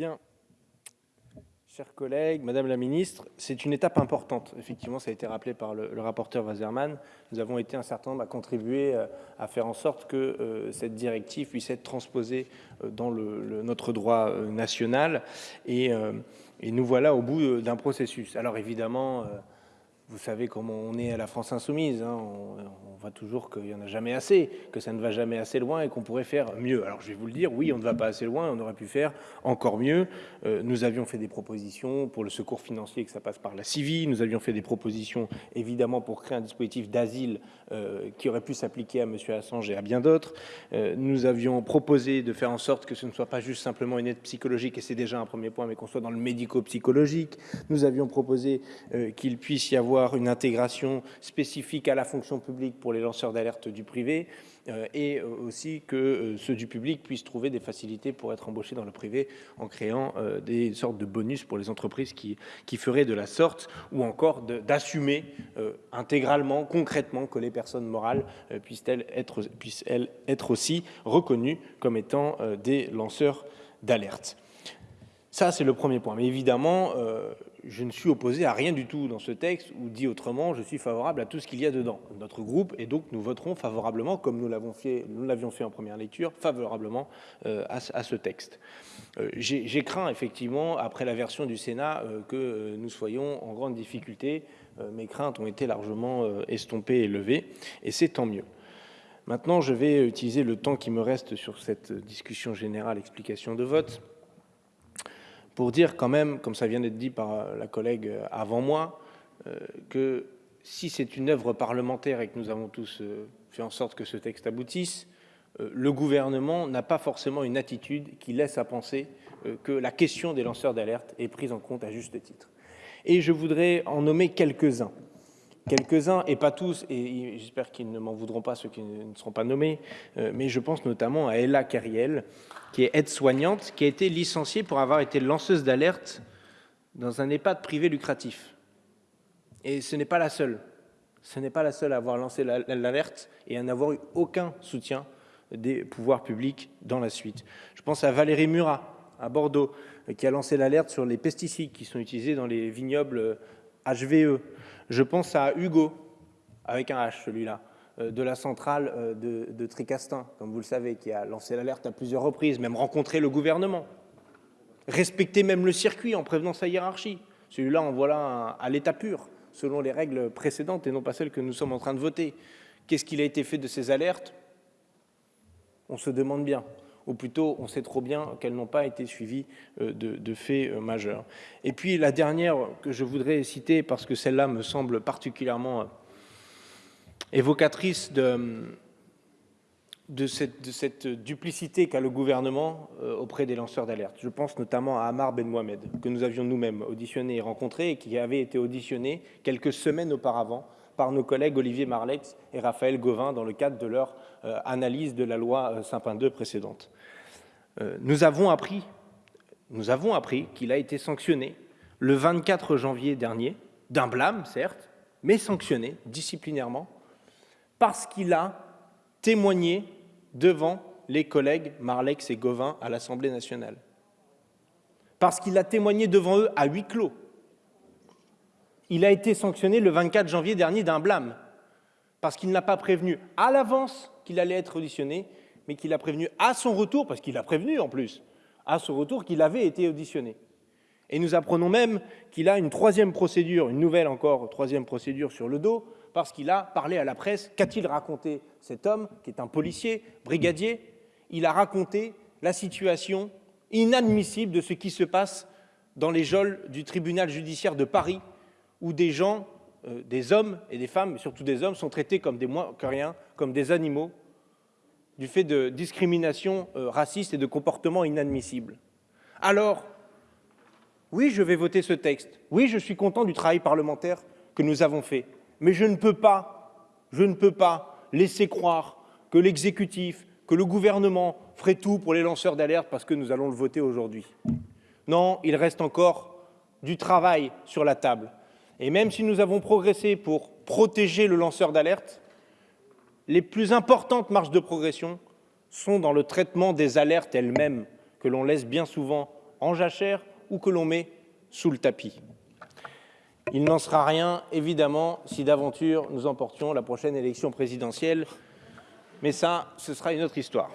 Bien. Chers collègues, Madame la Ministre, c'est une étape importante. Effectivement, ça a été rappelé par le, rapporteur Wasserman. Nous avons été un certain nombre à contribuer euh, à faire en sorte que euh, cette directive puisse être transposée euh, dans notre droit national. Et, nous voilà au bout d'un processus. Alors évidemment, vous savez comment on est à la France insoumise. Hein. On, on, voit toujours qu'il n'y en a jamais assez, que ça ne va jamais assez loin et qu'on pourrait faire mieux. Alors je vais vous le dire, oui, on ne va pas assez loin, on aurait pu faire encore mieux. Euh, nous avions fait des propositions pour le secours financier, que ça passe par la CIVI. Nous avions fait des propositions, évidemment, pour créer un dispositif d'asile euh, qui aurait pu s'appliquer à M. Assange et à bien d'autres. Euh, nous avions proposé de faire en sorte que ce ne soit pas juste simplement une aide psychologique, et c'est déjà un premier point, mais qu'on soit dans le médico-psychologique. Nous avions proposé qu'il puisse y avoir une intégration spécifique à la fonction publique pour les lanceurs d'alerte du privé euh, et euh, aussi que euh, ceux du public puissent trouver des facilités pour être embauchés dans le privé en créant des sortes de bonus pour les entreprises qui, qui feraient de la sorte ou encore d'assumer intégralement, concrètement que les personnes morales puissent-elles être, puissent -elles être aussi reconnues comme étant des lanceurs d'alerte. Ça, c'est le premier point. Mais évidemment, je ne suis opposé à rien du tout dans ce texte, ou dit autrement, je suis favorable à tout ce qu'il y a dedans. Notre groupe, et donc nous voterons favorablement, comme nous l'avions fait, fait, en première lecture, favorablement euh, à, ce texte. Euh, J'ai craint, effectivement, après la version du Sénat, euh, que nous soyons en grande difficulté. Mes craintes ont été largement estompées et levées, et c'est tant mieux. Maintenant, je vais utiliser le temps qui me reste sur cette discussion générale, explication de vote, pour dire quand même, comme ça vient d'être dit par la collègue avant moi, euh, que si c'est une œuvre parlementaire et que nous avons tous euh, fait en sorte que ce texte aboutisse, euh, le gouvernement n'a pas forcément une attitude qui laisse à penser que la question des lanceurs d'alerte est prise en compte à juste titre. Et je voudrais en nommer quelques-uns quelques-uns, et pas tous, et j'espère qu'ils ne m'en voudront pas ceux qui ne seront pas nommés, euh, mais je pense notamment à Ella Carriel, qui est aide-soignante, qui a été licenciée pour avoir été lanceuse d'alerte dans un EHPAD privé lucratif. Et ce n'est pas la seule. Ce n'est pas la seule à avoir lancé l'alerte et à n'avoir eu aucun soutien des pouvoirs publics dans la suite. Je pense à Valérie Murat, à Bordeaux, qui a lancé l'alerte sur les pesticides qui sont utilisés dans les vignobles HVE. Je pense à Hugo, avec un H celui-là, euh, de la centrale euh, de, Tricastin, comme vous le savez, qui a lancé l'alerte à plusieurs reprises, même rencontré le gouvernement, respecté même le circuit en prévenant sa hiérarchie. Celui-là en voilà à l'état pur, selon les règles précédentes et non pas celles que nous sommes en train de voter. Qu'est-ce qu'il a été fait de ces alertes? On se demande bien ou plutôt on sait trop bien qu'elles n'ont pas été suivies euh, de, faits euh, majeurs. Et puis la dernière que je voudrais citer, parce que celle-là me semble particulièrement euh, évocatrice de, de, cette, de cette, duplicité qu'a le gouvernement auprès des lanceurs d'alerte. Je pense notamment à Amar Ben Mohamed, que nous avions nous-mêmes auditionné et rencontré, et qui avait été auditionné quelques semaines auparavant par nos collègues Olivier Marlex et Raphaël Gauvin dans le cadre de leur euh, analyse de la loi euh, Sapin 2 précédente. Euh, nous avons appris, nous avons appris qu'il a été sanctionné le 24 janvier dernier, d'un blâme certes, mais sanctionné disciplinairement, parce qu'il a témoigné devant les collègues Marlex et Gauvin à l'Assemblée nationale. Parce qu'il a témoigné devant eux à huis clos il a été sanctionné le 24 janvier dernier d'un blâme, parce qu'il n'a pas prévenu à l'avance qu'il allait être auditionné, mais qu'il a prévenu à son retour, parce qu'il a prévenu en plus, à son retour qu'il avait été auditionné. Et nous apprenons même qu'il a une troisième procédure, une nouvelle encore troisième procédure sur le dos, parce qu'il a parlé à la presse. Qu'a-t-il raconté cet homme, qui est un policier, brigadier? Il a raconté la situation inadmissible de ce qui se passe dans les geôles du tribunal judiciaire de Paris où des gens, euh, des hommes et des femmes, mais surtout des hommes, sont traités comme des moins que rien, comme des animaux, du fait de discrimination euh, raciste et de comportements inadmissibles. Alors, oui, je vais voter ce texte. Oui, je suis content du travail parlementaire que nous avons fait. Mais je ne peux pas, je ne peux pas laisser croire que l'exécutif, que le gouvernement ferait tout pour les lanceurs d'alerte parce que nous allons le voter aujourd'hui. Non, il reste encore du travail sur la table. Et même si nous avons progressé pour protéger le lanceur d'alerte, les plus importantes marges de progression sont dans le traitement des alertes elles-mêmes, que l'on laisse bien souvent en jachère ou que l'on met sous le tapis. Il n'en sera rien, évidemment, si d'aventure nous emportions la prochaine élection présidentielle, mais ça, ce sera une autre histoire.